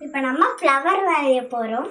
இப்போ நம்ம ஃப்ளவர் வரைய போகிறோம்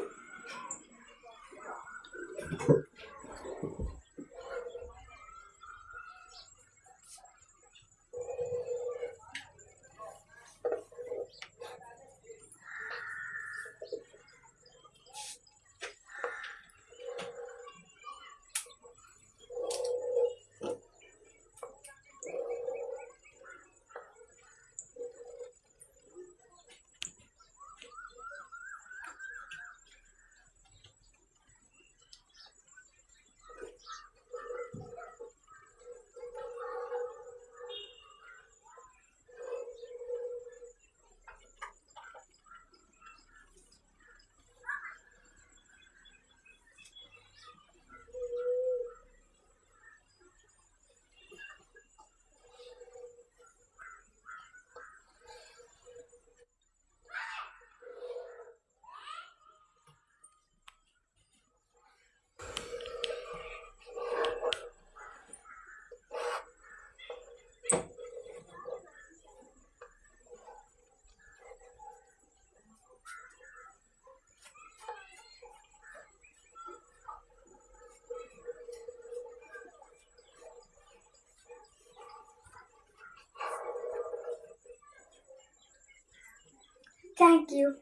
Thank you.